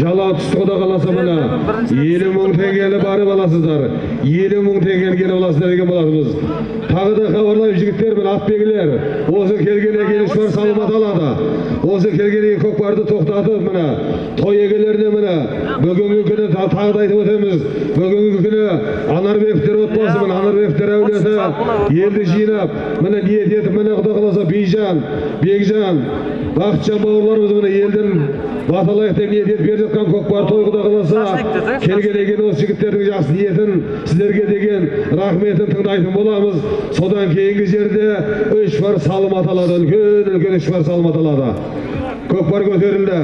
жала түсті құда қаласа міне елу мың теңгені барып аласыздар. елу мың теңгені келіп аласыздар деген болатынбыз. тағы да хабарлаймын жігіттер мен атбегілер осы үш бар салымат алады. Осы келгеннен кейін көкпарды тоқтатып міне той егелеріне міне бүгінгі күні та- тағы да айтып өтеміз. Бүгінгі күні анарбековтер отбасы міне анарбековтер әулеті елді жинап міне ниет етіп міне құда қаласа бейжан бекжан бақытжан бауырларымыз міне елдің баталайық деп ниет етіп беріп жатқан көкпар той құда қаласа кейін осы жігіттердің жақсы ниетін сіздерге деген рахметін тыңдайтын боламыз. Содан кейінгі жерде үш бар салым аталады үлкен үлкен үш бар салым аталады. Көкпар көтерілді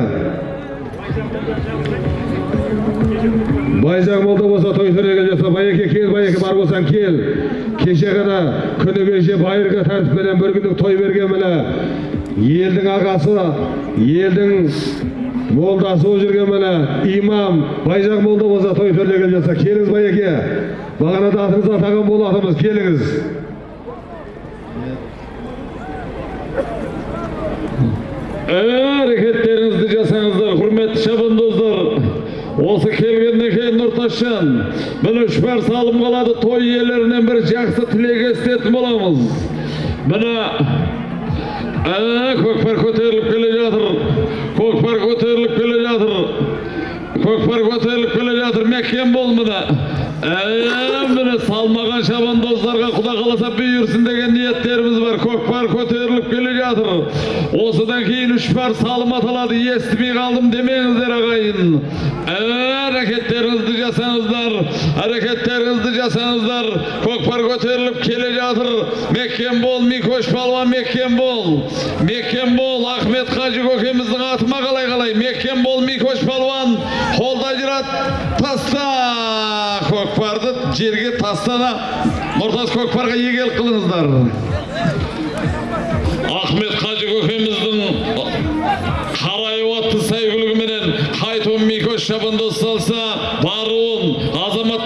байзақ молда болса той төреге жаса байеке кел байеке бар болсаң кел кеше ғана күні кеше байырғы тәртіппенен бір күндік той берген міне елдің ағасы елдің молдасы болып жүрген міне имам байзақ молда болса той төреге жаса келіңіз байеке бағанада атыңызды атаған болатынбыз келіңіз әрекеттеріңізді жасаңыздар құрметті шабандоздар осы келгеннен кейін нұртасжан үш бар салым қалады той иелерінен бір жақсы тілек естетін боламыз. Міне ә, көкпар көтеріліп келе жатыр. Көкпар көтеріліп келе жатыр. Көкпар көтеріліп келе жатыр. Мекен бол міне. Ә, міне салмаған шабандоздарға құда қаласа бұйырсын деген ниеттеріміз бар. Көкпар көтеріліп жатыр осыдан кейін үш бар салым аталады. Естімей қалдым демеңіздер ағайын. Әрекеттеріңізді жасаңыздар әрекеттеріңізді жасаңыздар. Көкпар көтеріліп келе жатыр. Мекен бол микош палуан мекен бол. Мекен бол ахмет қажы көкеміздің атыма қалай қалай? Мекен бол микош палуан. Қолда ажырат таста. Көкпарды жерге тастана. Нұртас көкпарға егел қылыңыздар. Шабандоз салса баруын азамат